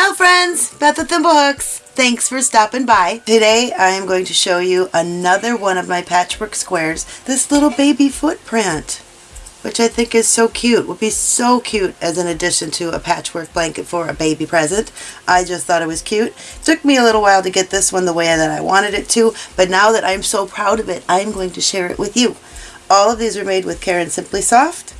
Ciao friends, Beth with Thimblehooks. Thanks for stopping by. Today I am going to show you another one of my patchwork squares, this little baby footprint, which I think is so cute. Would be so cute as an addition to a patchwork blanket for a baby present. I just thought it was cute. It took me a little while to get this one the way that I wanted it to, but now that I'm so proud of it, I'm going to share it with you. All of these are made with Caron Simply Soft.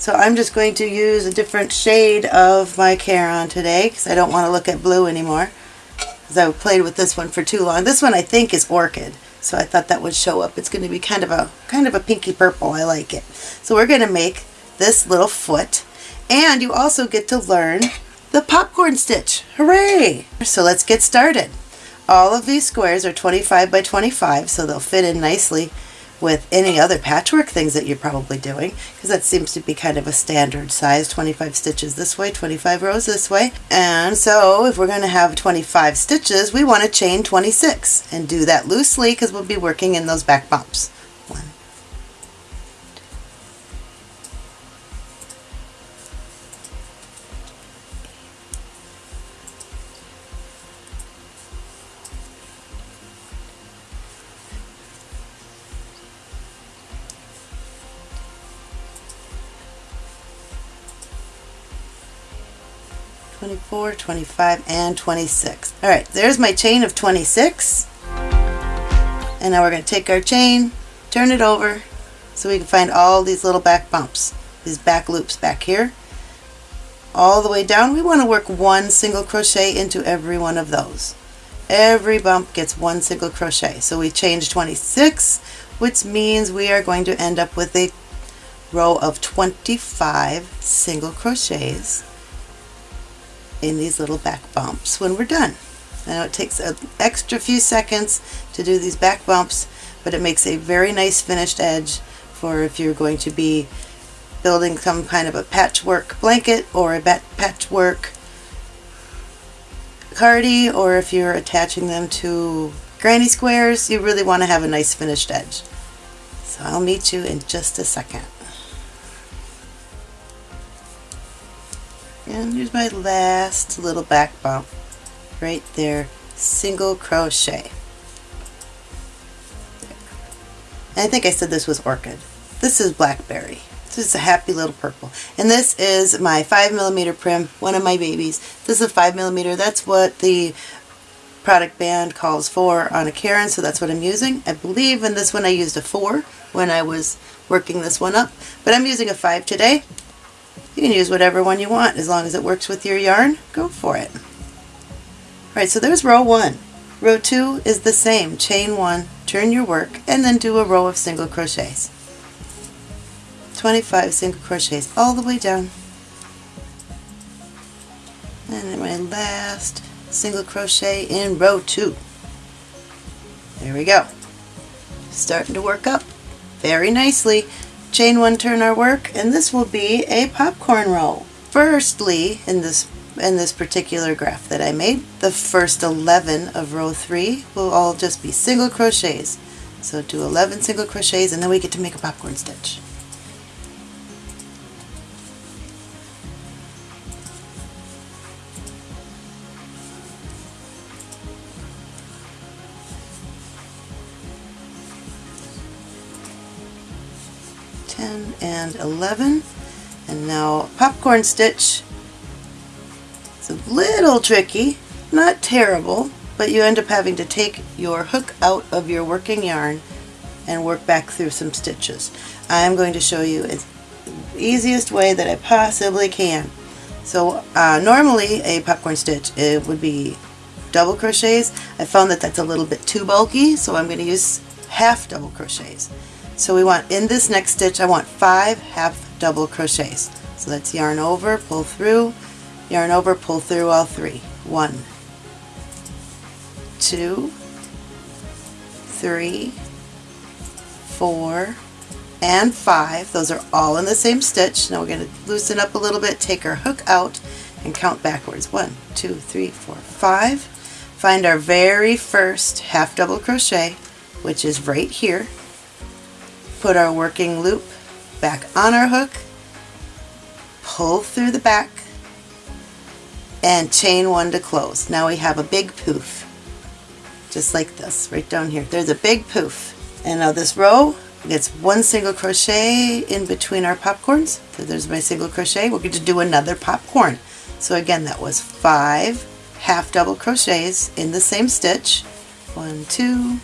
So I'm just going to use a different shade of my Caron today because I don't want to look at blue anymore because I played with this one for too long. This one I think is Orchid, so I thought that would show up. It's going to be kind of a kind of a pinky purple. I like it. So we're going to make this little foot and you also get to learn the popcorn stitch. Hooray! So let's get started. All of these squares are 25 by 25 so they'll fit in nicely with any other patchwork things that you're probably doing because that seems to be kind of a standard size 25 stitches this way 25 rows this way. And so if we're going to have 25 stitches we want to chain 26 and do that loosely because we'll be working in those back bumps 24, 25, and 26. All right, there's my chain of 26. And now we're going to take our chain, turn it over, so we can find all these little back bumps, these back loops back here. All the way down, we want to work one single crochet into every one of those. Every bump gets one single crochet. So we change 26, which means we are going to end up with a row of 25 single crochets in these little back bumps when we're done. Now it takes an extra few seconds to do these back bumps, but it makes a very nice finished edge for if you're going to be building some kind of a patchwork blanket or a patchwork cardie or if you're attaching them to granny squares, you really want to have a nice finished edge. So I'll meet you in just a second. And here's my last little back bump right there. Single crochet. I think I said this was orchid. This is blackberry. This is a happy little purple. And this is my 5 millimeter Prym one of my babies. This is a 5 millimeter. That's what the product band calls for on a Caron so that's what I'm using. I believe in this one I used a 4 when I was working this one up but I'm using a 5 today you can use whatever one you want as long as it works with your yarn. Go for it. Alright, so there's row one. Row two is the same. Chain one, turn your work, and then do a row of single crochets. 25 single crochets all the way down. And then my last single crochet in row two. There we go. Starting to work up very nicely chain one turn our work and this will be a popcorn row. Firstly, in this in this particular graph that I made, the first 11 of row 3 will all just be single crochets. So do 11 single crochets and then we get to make a popcorn stitch. 10 and 11 and now popcorn stitch. It's a little tricky not terrible but you end up having to take your hook out of your working yarn and work back through some stitches. I'm going to show you the easiest way that I possibly can. So uh, normally a popcorn stitch it would be double crochets. I found that that's a little bit too bulky so I'm going to use half double crochets so we want, in this next stitch, I want five half double crochets. So let's yarn over, pull through, yarn over, pull through all three. One, two, three, four, and five. Those are all in the same stitch. Now we're going to loosen up a little bit, take our hook out, and count backwards. One, two, three, four, five. Find our very first half double crochet, which is right here put our working loop back on our hook, pull through the back, and chain one to close. Now we have a big poof, just like this, right down here. There's a big poof. And now this row gets one single crochet in between our popcorns. So there's my single crochet. We're going to do another popcorn. So again, that was five half double crochets in the same stitch. One, two,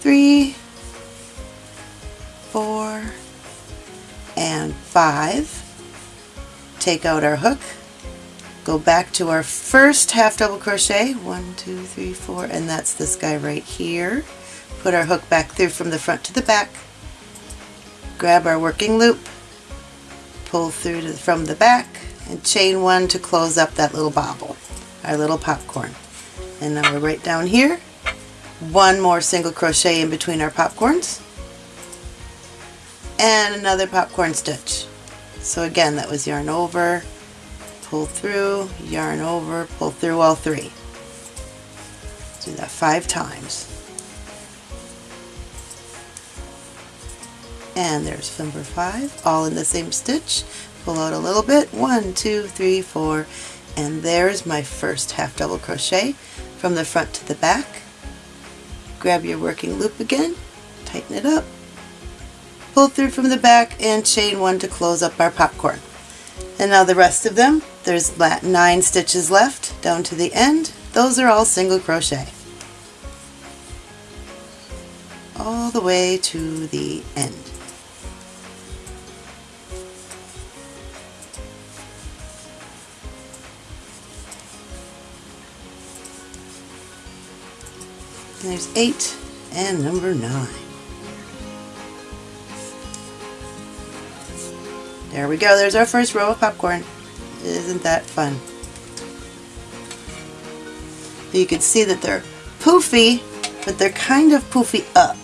three, four, and five. Take out our hook, go back to our first half double crochet, one, two, three, four, and that's this guy right here. Put our hook back through from the front to the back, grab our working loop, pull through to, from the back, and chain one to close up that little bobble, our little popcorn. And now we're right down here, one more single crochet in between our popcorns, and another popcorn stitch. So again, that was yarn over, pull through, yarn over, pull through all three. Do that five times. And there's number five, all in the same stitch. Pull out a little bit, one, two, three, four, and there's my first half double crochet from the front to the back. Grab your working loop again, tighten it up, pull through from the back and chain one to close up our popcorn. And now the rest of them, there's nine stitches left down to the end. Those are all single crochet. All the way to the end. There's eight and number nine. There we go, there's our first row of popcorn. Isn't that fun? You can see that they're poofy, but they're kind of poofy up.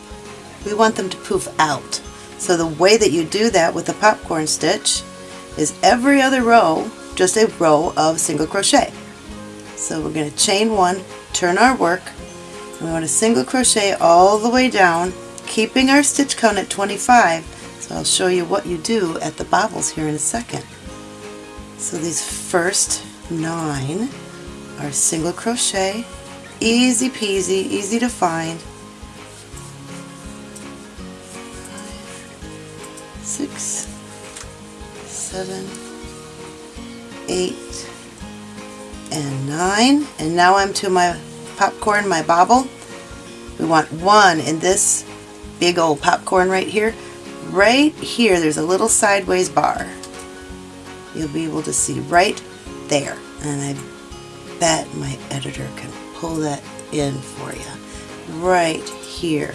We want them to poof out. So the way that you do that with the popcorn stitch is every other row, just a row of single crochet. So we're going to chain one, turn our work, and we want to single crochet all the way down, keeping our stitch count at 25. I'll show you what you do at the bobbles here in a second. So these first nine are single crochet, easy peasy, easy to find. Six, seven, eight, and nine. And now I'm to my popcorn, my bobble. We want one in this big old popcorn right here. Right here, there's a little sideways bar. You'll be able to see right there. And I bet my editor can pull that in for you. Right here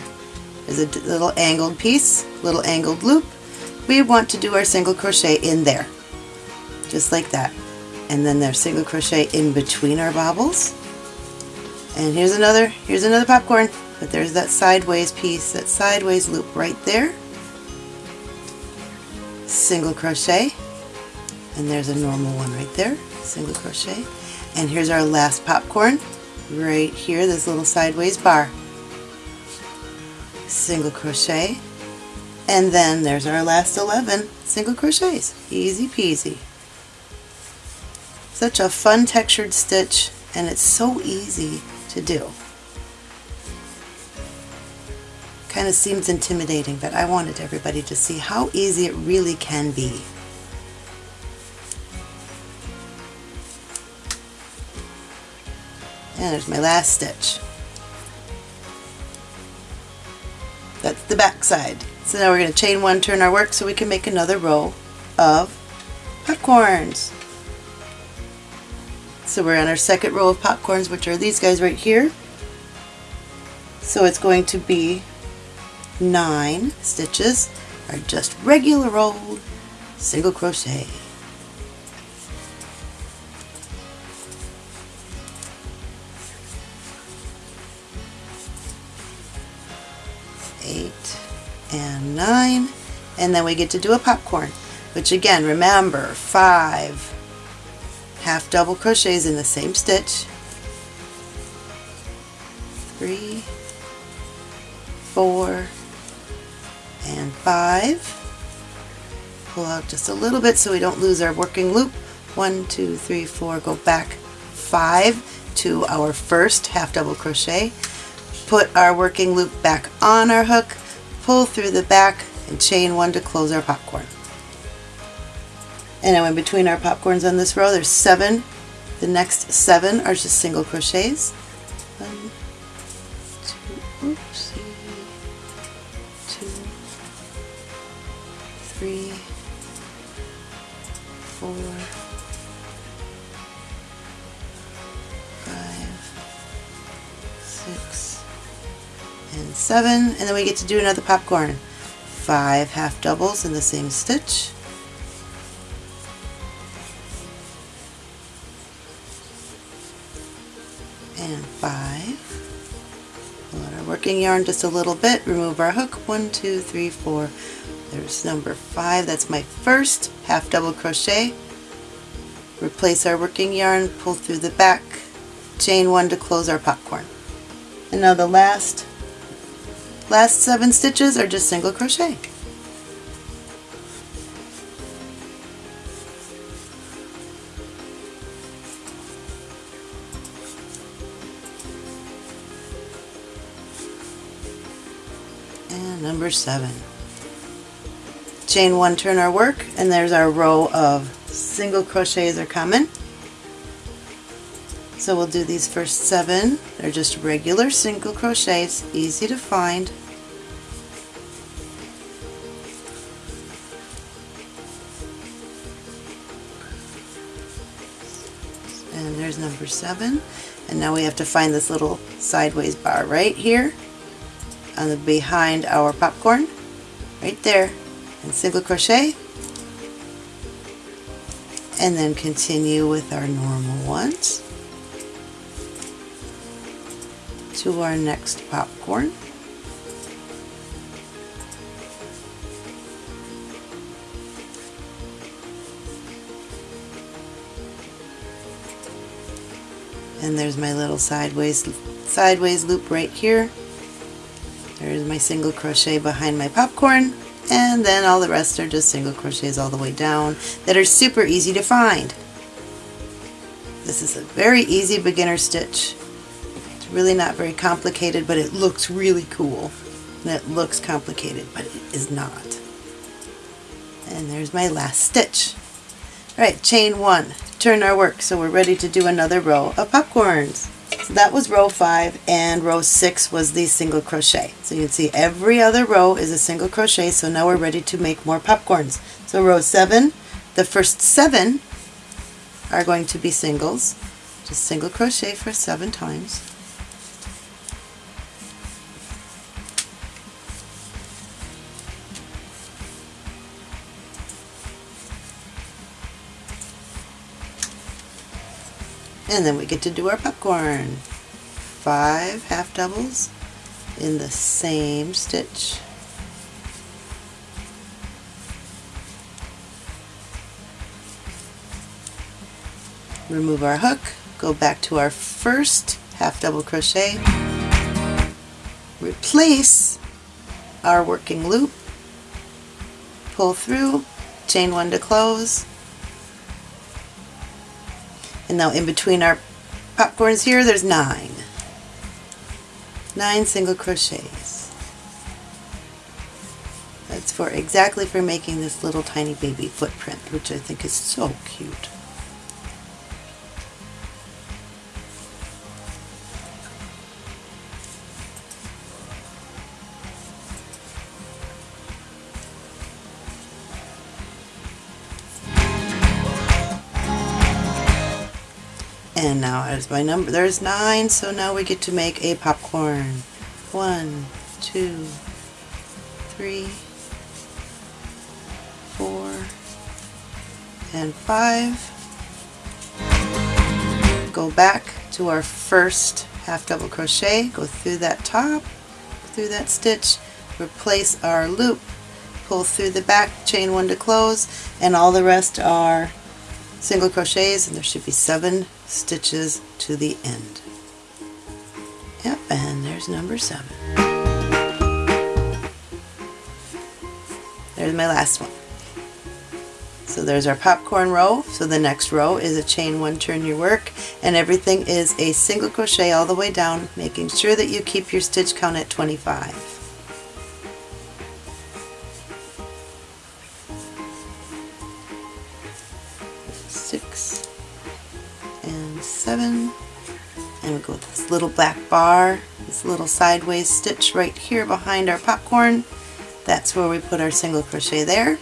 is a little angled piece, little angled loop. We want to do our single crochet in there, just like that. And then there's single crochet in between our bobbles. And here's another, here's another popcorn, but there's that sideways piece, that sideways loop right there. Single crochet, and there's a normal one right there, single crochet. And here's our last popcorn, right here, this little sideways bar. Single crochet, and then there's our last 11 single crochets. Easy peasy. Such a fun textured stitch, and it's so easy to do. Kind of seems intimidating, but I wanted everybody to see how easy it really can be. And there's my last stitch. That's the back side. So now we're going to chain one, turn our work so we can make another row of popcorns. So we're on our second row of popcorns, which are these guys right here. So it's going to be nine stitches are just regular old single crochet. Eight and nine, and then we get to do a popcorn, which again, remember, five half double crochets in the same stitch three four and five. Pull out just a little bit so we don't lose our working loop. One two three four go back five to our first half double crochet. Put our working loop back on our hook. Pull through the back and chain one to close our popcorn. And now in between our popcorns on this row there's seven. The next seven are just single crochets four five six and seven. And then we get to do another popcorn. Five half doubles in the same stitch. And five. Out our working yarn just a little bit. Remove our hook. One two three four there's number five. That's my first half double crochet. Replace our working yarn pull through the back chain one to close our popcorn. And now the last last seven stitches are just single crochet. And number seven chain one turn our work and there's our row of single crochets are coming so we'll do these first seven. They're just regular single crochets easy to find. And there's number seven. And now we have to find this little sideways bar right here on the behind our popcorn. Right there and single crochet. And then continue with our normal ones. To our next popcorn. And there's my little sideways sideways loop right here. There's my single crochet behind my popcorn and then all the rest are just single crochets all the way down that are super easy to find. This is a very easy beginner stitch. It's really not very complicated but it looks really cool and it looks complicated but it is not. And there's my last stitch. Alright, chain one, turn our work so we're ready to do another row of popcorns. So that was row 5 and row 6 was the single crochet. So you can see every other row is a single crochet so now we're ready to make more popcorns. So row 7, the first 7 are going to be singles. Just single crochet for 7 times. And then we get to do our popcorn. Five half doubles in the same stitch. Remove our hook, go back to our first half double crochet, replace our working loop, pull through, chain one to close, and now in between our popcorns here, there's nine. Nine single crochets. That's for exactly for making this little tiny baby footprint, which I think is so cute. And now as my number, there's nine, so now we get to make a popcorn. One, two, three, four, and five. Go back to our first half double crochet, go through that top, through that stitch, replace our loop, pull through the back, chain one to close, and all the rest are single crochets and there should be seven stitches to the end. Yep, and there's number seven. There's my last one. So there's our popcorn row. So the next row is a chain one, turn your work, and everything is a single crochet all the way down, making sure that you keep your stitch count at 25. Bar, this little sideways stitch right here behind our popcorn. That's where we put our single crochet there.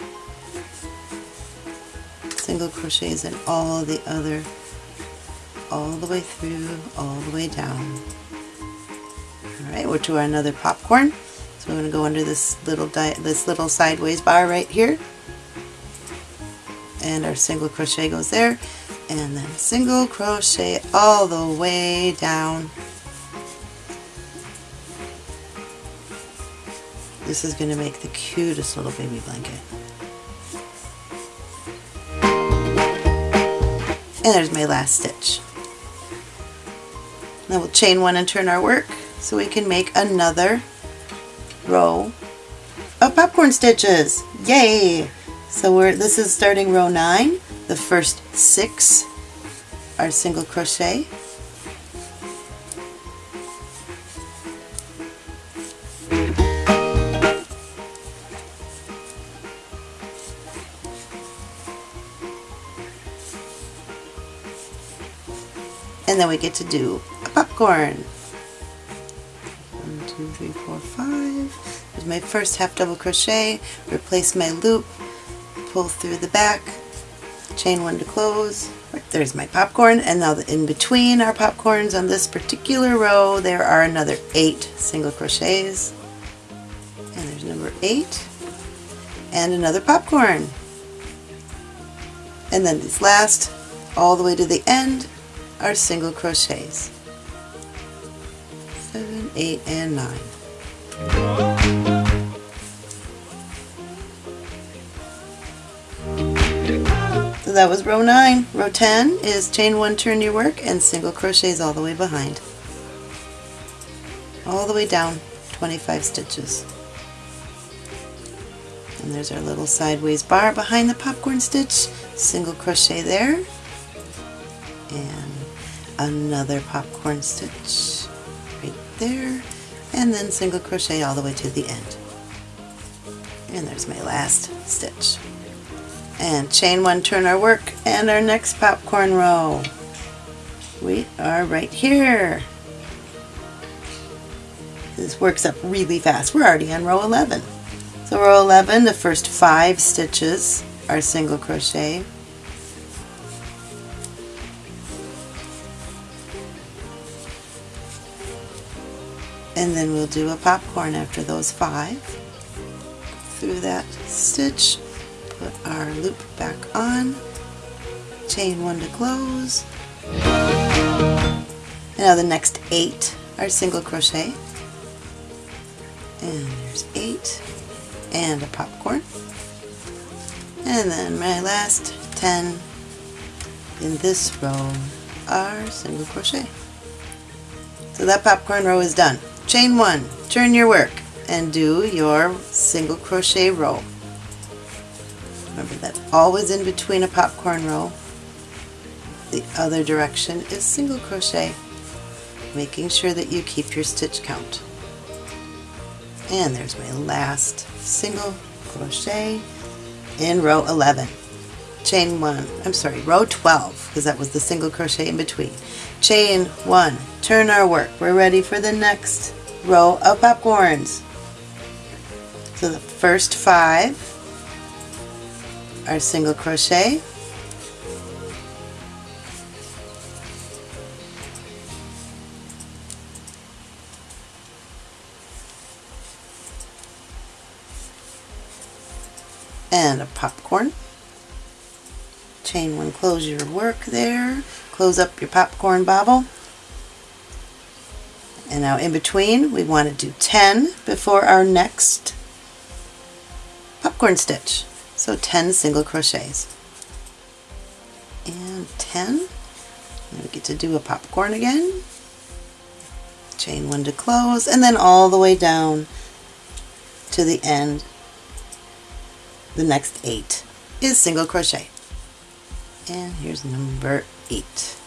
Single crochets in all the other all the way through all the way down. Alright we're to our another popcorn. So I'm going to go under this little this little sideways bar right here. And our single crochet goes there. And then single crochet all the way down this is going to make the cutest little baby blanket and there's my last stitch. Now we'll chain one and turn our work so we can make another row of popcorn stitches. Yay! So we're this is starting row 9. The first 6 are single crochet get to do a popcorn. One, two, three, four, five. There's my first half double crochet, replace my loop, pull through the back, chain one to close. There's my popcorn, and now in between our popcorns on this particular row, there are another eight single crochets. And there's number eight, and another popcorn. And then these last, all the way to the end, are single crochets. 7, 8, and 9. So that was row 9. Row 10 is chain 1, turn your work, and single crochets all the way behind. All the way down, 25 stitches. And there's our little sideways bar behind the popcorn stitch, single crochet there, and another popcorn stitch right there and then single crochet all the way to the end. And there's my last stitch. And chain one turn our work and our next popcorn row. We are right here. This works up really fast. We're already on row 11 so row 11 the first five stitches are single crochet and then we'll do a popcorn after those five. Through that stitch put our loop back on. Chain one to close. Now the next eight are single crochet. And there's eight and a popcorn. And then my last 10 in this row are single crochet. So that popcorn row is done chain one, turn your work, and do your single crochet row. Remember that's always in between a popcorn row. The other direction is single crochet, making sure that you keep your stitch count. And there's my last single crochet in row 11. Chain one, I'm sorry, row 12, because that was the single crochet in between. Chain one, turn our work. We're ready for the next row of popcorns. So the first five are single crochet. and a popcorn. Chain one, close your work there. Close up your popcorn bobble. And now in between, we want to do 10 before our next popcorn stitch. So 10 single crochets. And 10. And we get to do a popcorn again. Chain one to close, and then all the way down to the end, the next eight is single crochet. And here's number eight.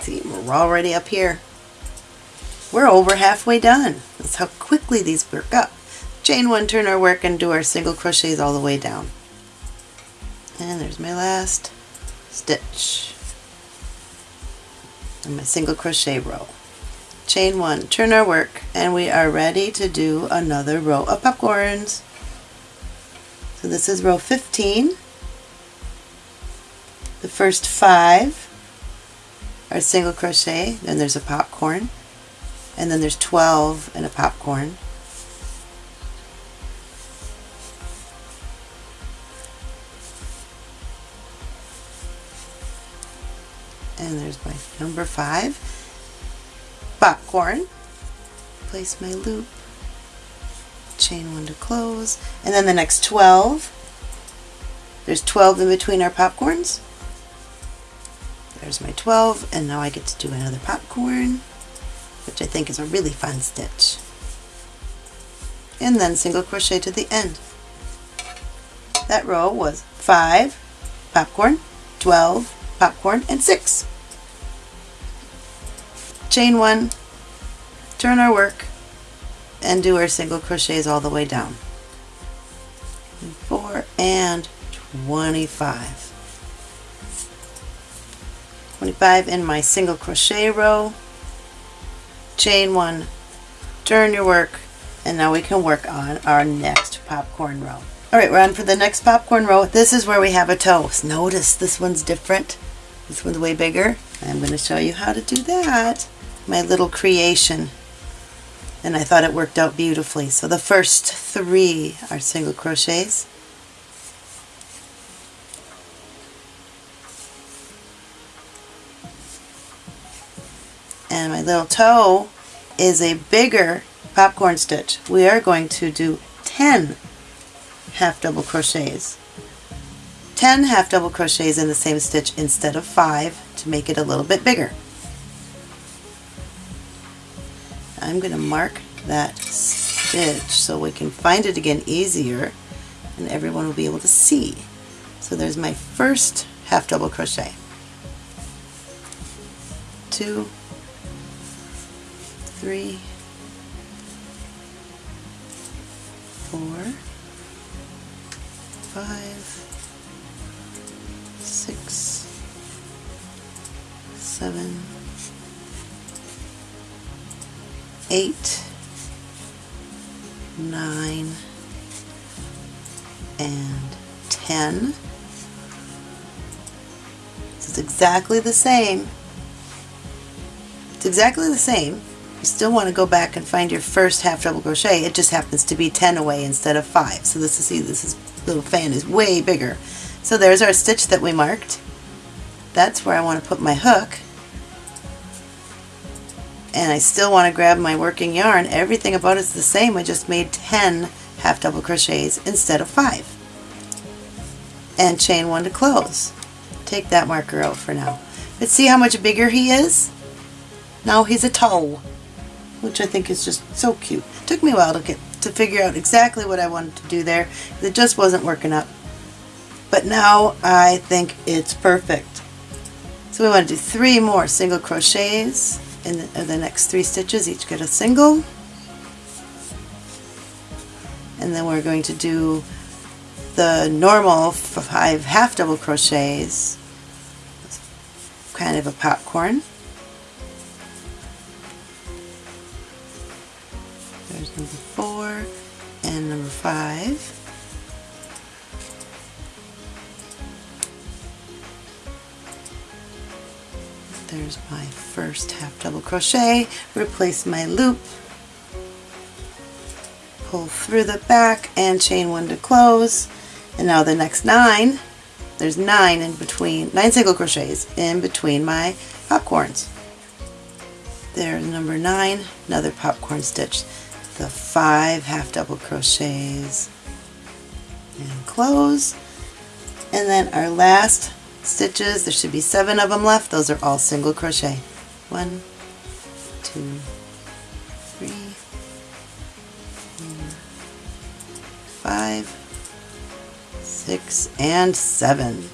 See, we're already up here. We're over halfway done. That's how quickly these work up. Chain one, turn our work, and do our single crochets all the way down. And there's my last stitch. And my single crochet row. Chain one, turn our work, and we are ready to do another row of popcorns. So this is row 15. The first five are single crochet, then there's a popcorn, and then there's 12 and a popcorn. And there's my number five, popcorn. Place my loop, chain one to close, and then the next 12. There's 12 in between our popcorns. There's my 12 and now I get to do another popcorn which I think is a really fun stitch. And then single crochet to the end. That row was 5 popcorn, 12 popcorn, and 6. Chain 1, turn our work, and do our single crochets all the way down. 4 and 25. 25 in my single crochet row, chain one, turn your work, and now we can work on our next popcorn row. Alright, we're on for the next popcorn row. This is where we have a toe. Notice this one's different. This one's way bigger. I'm going to show you how to do that. My little creation. And I thought it worked out beautifully. So the first three are single crochets. and my little toe is a bigger popcorn stitch. We are going to do 10 half double crochets. 10 half double crochets in the same stitch instead of 5 to make it a little bit bigger. I'm going to mark that stitch so we can find it again easier and everyone will be able to see. So there's my first half double crochet. Two, three, four, five, six, seven, eight, nine, and ten. It's exactly the same. It's exactly the same you still want to go back and find your first half double crochet. It just happens to be 10 away instead of 5. So this is, see, this is, little fan is way bigger. So there's our stitch that we marked. That's where I want to put my hook. And I still want to grab my working yarn. Everything about it's the same. I just made 10 half double crochets instead of 5. And chain one to close. Take that marker out for now. But see how much bigger he is? Now he's a toe which I think is just so cute. It took me a while to get to figure out exactly what I wanted to do there. It just wasn't working up. But now I think it's perfect. So we want to do three more single crochets in the, the next three stitches. Each get a single. And then we're going to do the normal five half double crochets, kind of a popcorn. There's number four and number five. There's my first half double crochet, replace my loop, pull through the back and chain one to close. And now the next nine, there's nine in between, nine single crochets in between my popcorns. There's number nine, another popcorn stitch. The five half double crochets. And close. And then our last stitches there should be seven of them left those are all single crochet one two three five six, and seven.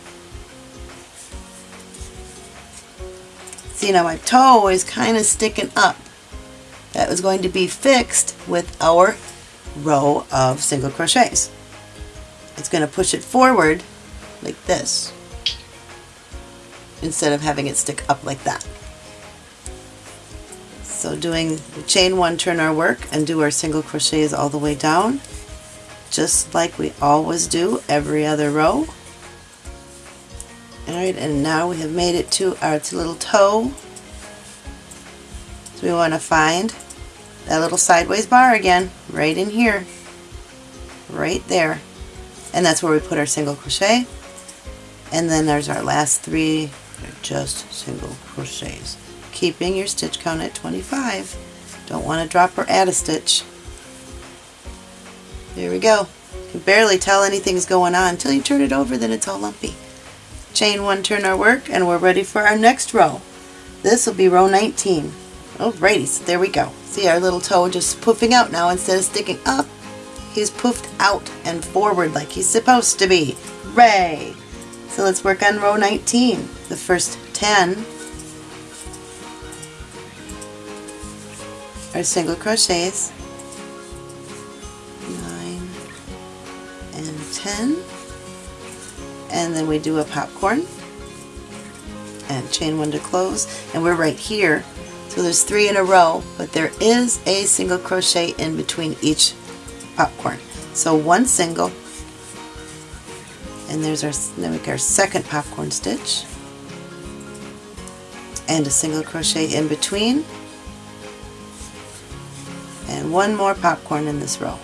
See now my toe is kind of sticking up. That was going to be fixed with our row of single crochets. It's going to push it forward like this instead of having it stick up like that. So doing chain one turn our work and do our single crochets all the way down just like we always do every other row. Alright, and now we have made it to our little toe. So we want to find that little sideways bar again, right in here. Right there. And that's where we put our single crochet. And then there's our last three, they're just single crochets. Keeping your stitch count at 25. Don't want to drop or add a stitch. There we go. You can barely tell anything's going on until you turn it over, then it's all lumpy. Chain one, turn our work, and we're ready for our next row. This will be row 19. Alrighty, so there we go. See our little toe just poofing out now instead of sticking up. He's poofed out and forward like he's supposed to be. Hooray! So let's work on row 19. The first 10 are single crochets. 9 and 10 and then we do a popcorn and chain one to close. And we're right here. So there's three in a row but there is a single crochet in between each popcorn. So one single and there's our, then we our second popcorn stitch. And a single crochet in between. And one more popcorn in this row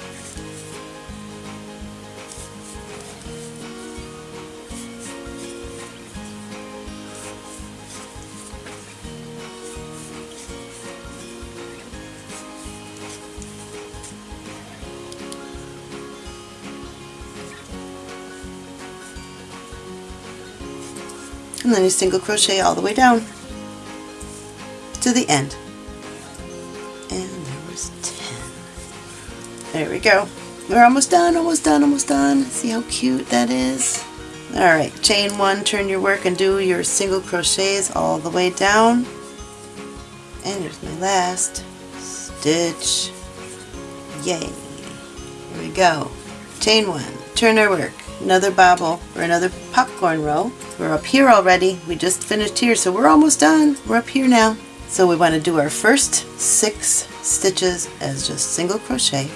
and then you single crochet all the way down to the end. And there was 10 there we go. We're almost done almost done almost done. See how cute that is? Alright chain one turn your work and do your single crochets all the way down. And here's my last stitch. Yay. Here we go. Chain one turn our work another bobble or another popcorn row. We're up here already. We just finished here, so we're almost done. We're up here now. So we want to do our first six stitches as just single crochet.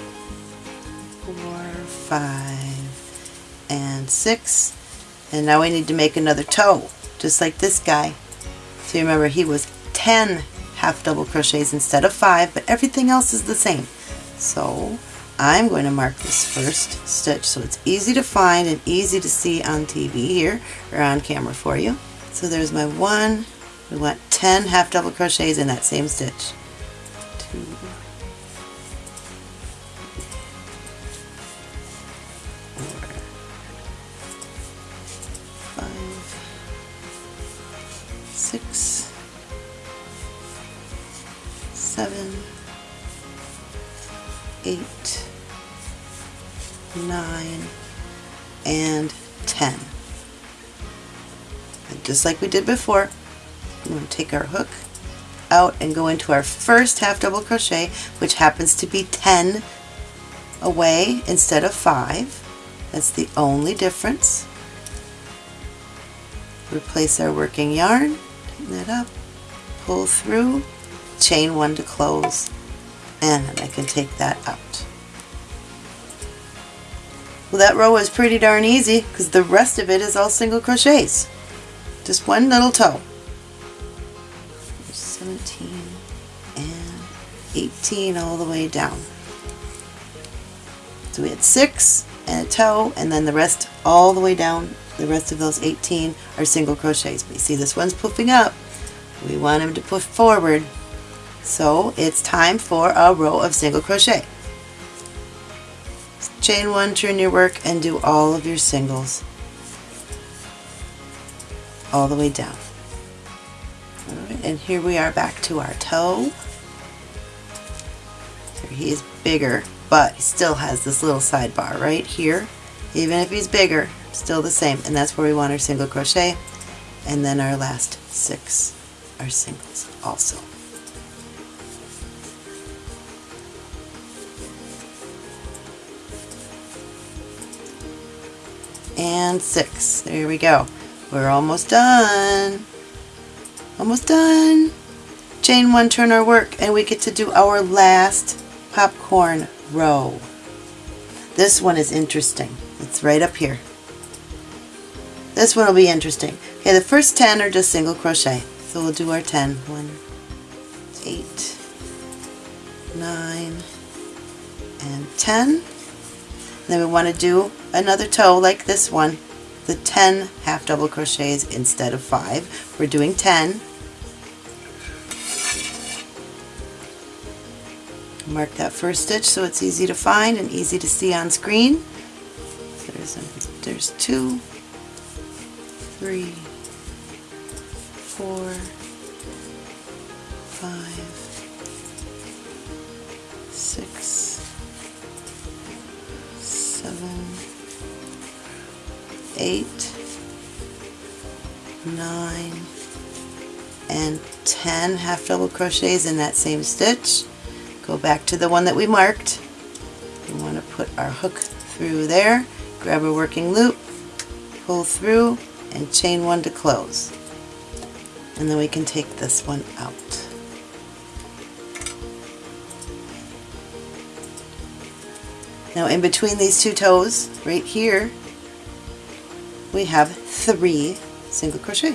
Four, five, and six. And now we need to make another toe, just like this guy. So remember, he was 10 half double crochets instead of five, but everything else is the same. So I'm going to mark this first stitch so it's easy to find and easy to see on TV here or on camera for you. So there's my one, we want 10 half double crochets in that same stitch. Two, six, seven, eight, nine, and 10. And just like we did before, I'm going to take our hook out and go into our first half double crochet, which happens to be 10 away instead of 5. That's the only difference. Replace our working yarn, tighten that up, pull through, chain one to close, and I can take that out. Well that row is pretty darn easy because the rest of it is all single crochets. Just one little toe. 17 and 18 all the way down. So we had six and a toe and then the rest all the way down. The rest of those 18 are single crochets. But you see this one's puffing up. We want them to push forward so it's time for a row of single crochet. Chain one, turn your work, and do all of your singles all the way down. And here we are back to our toe. So he is bigger, but he still has this little sidebar right here. Even if he's bigger, still the same and that's where we want our single crochet and then our last six are singles also. And six. There we go. We're almost done. Almost done. Chain one, turn our work, and we get to do our last popcorn row. This one is interesting. It's right up here. This one will be interesting. Okay, the first 10 are just single crochet. So we'll do our 10. 1, 8, 9, and 10. Then we want to do another toe like this one, the 10 half double crochets instead of 5. We're doing 10. Mark that first stitch so it's easy to find and easy to see on screen. There's, a, there's two, three, four, five, six, eight, nine, and 10 half double crochets in that same stitch. Go back to the one that we marked. We want to put our hook through there, grab a working loop, pull through, and chain one to close. And then we can take this one out. Now in between these two toes, right here, we have three single crochet.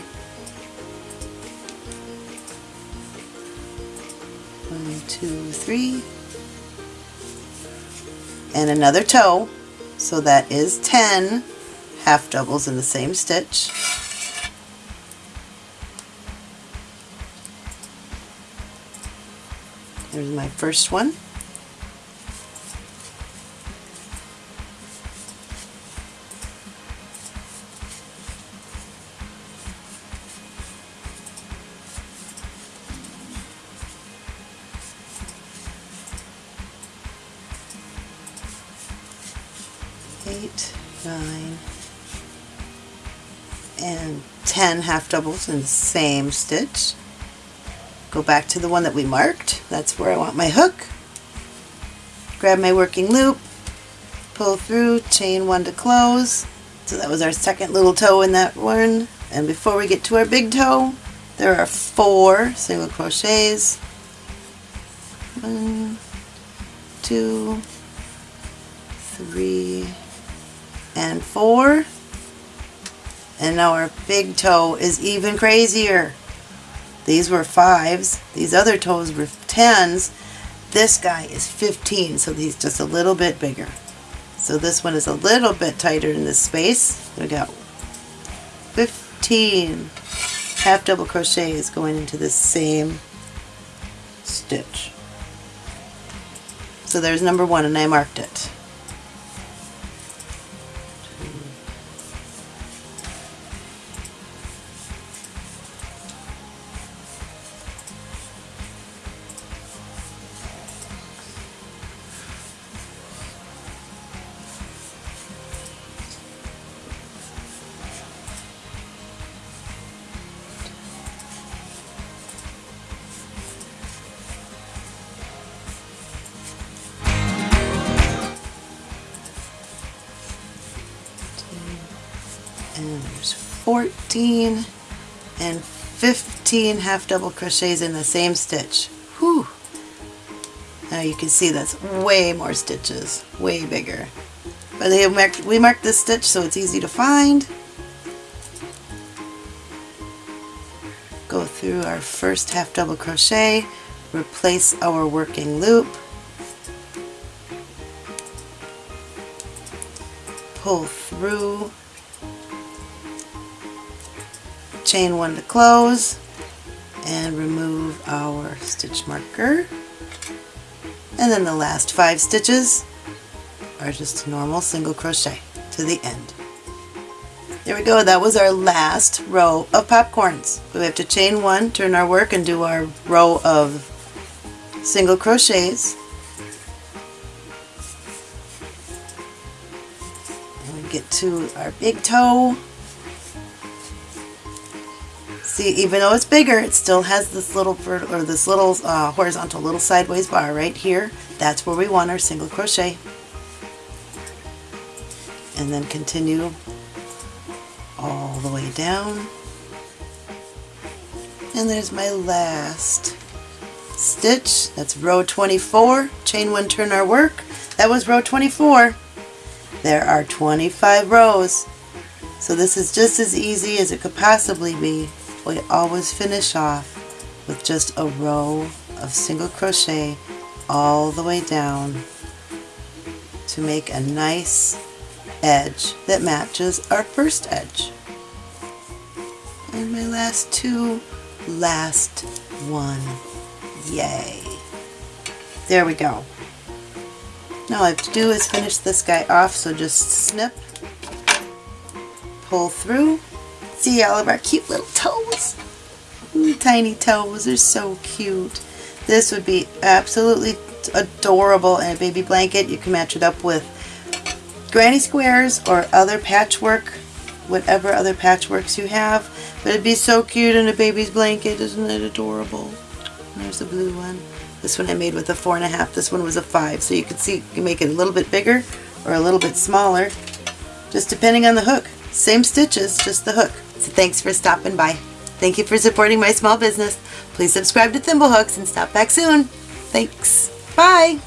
One, two, three. And another toe, so that is 10 half doubles in the same stitch. There's my first one. Nine, and 10 half doubles in the same stitch. Go back to the one that we marked. That's where I want my hook. Grab my working loop, pull through, chain one to close. So that was our second little toe in that one. And before we get to our big toe, there are four single crochets. Four. And our big toe is even crazier. These were fives. These other toes were tens. This guy is 15, so he's just a little bit bigger. So this one is a little bit tighter in this space. We got 15 half double crochets going into the same stitch. So there's number one and I marked it. 15 half double crochets in the same stitch. Whew. Now you can see that's way more stitches, way bigger. But they marked, we marked this stitch so it's easy to find. Go through our first half double crochet, replace our working loop, pull through chain one to close and remove our stitch marker and then the last five stitches are just normal single crochet to the end. There we go, that was our last row of popcorns. We have to chain one, turn our work and do our row of single crochets. And we get to our big toe. Even though it's bigger, it still has this little or this little uh, horizontal little sideways bar right here. That's where we want our single crochet. And then continue all the way down. And there's my last stitch. That's row 24. Chain one, turn our work. That was row 24. There are 25 rows. So this is just as easy as it could possibly be. We always finish off with just a row of single crochet all the way down to make a nice edge that matches our first edge. And my last two, last one. Yay. There we go. Now all I have to do is finish this guy off, so just snip, pull through, see all of our cute little toes. Tiny toes are so cute. This would be absolutely adorable in a baby blanket. You can match it up with granny squares or other patchwork, whatever other patchworks you have. But it'd be so cute in a baby's blanket. Isn't it adorable? There's the blue one. This one I made with a four and a half. This one was a five. So you can see you can make it a little bit bigger or a little bit smaller, just depending on the hook. Same stitches, just the hook. So thanks for stopping by. Thank you for supporting my small business. Please subscribe to Thimblehooks and stop back soon. Thanks. Bye.